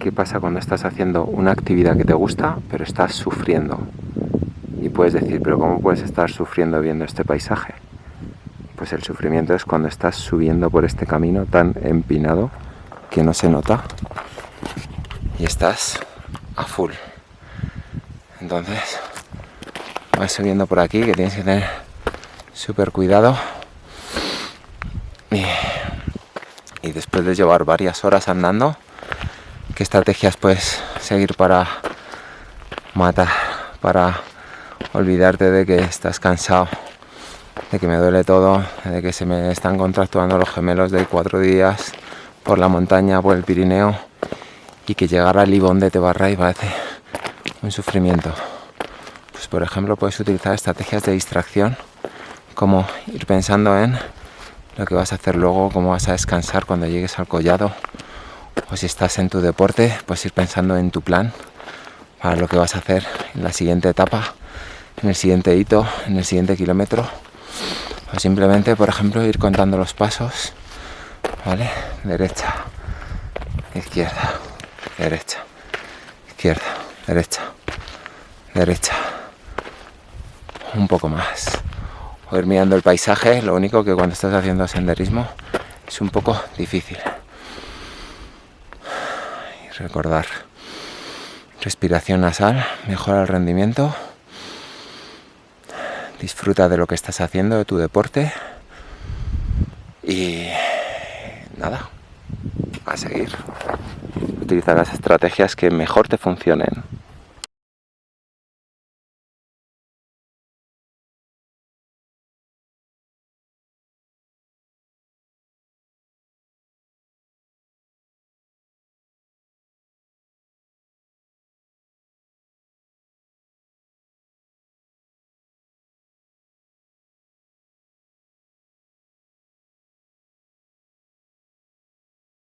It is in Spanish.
qué pasa cuando estás haciendo una actividad que te gusta, pero estás sufriendo. Y puedes decir, pero ¿cómo puedes estar sufriendo viendo este paisaje? Pues el sufrimiento es cuando estás subiendo por este camino tan empinado que no se nota y estás a full. Entonces, vas subiendo por aquí que tienes que tener súper cuidado y, y después de llevar varias horas andando, qué estrategias puedes seguir para matar, para olvidarte de que estás cansado, de que me duele todo, de que se me están contractuando los gemelos de cuatro días por la montaña, por el Pirineo y que llegar al Libón de Tebarray parece un sufrimiento. Pues por ejemplo puedes utilizar estrategias de distracción como ir pensando en lo que vas a hacer luego, cómo vas a descansar cuando llegues al collado o si estás en tu deporte, pues ir pensando en tu plan para lo que vas a hacer en la siguiente etapa, en el siguiente hito, en el siguiente kilómetro. O simplemente, por ejemplo, ir contando los pasos, ¿vale? Derecha, izquierda, derecha, izquierda, derecha, derecha. Un poco más. O ir mirando el paisaje, lo único que cuando estás haciendo senderismo es un poco difícil recordar respiración nasal, mejora el rendimiento, disfruta de lo que estás haciendo, de tu deporte y nada, a seguir. Utiliza las estrategias que mejor te funcionen.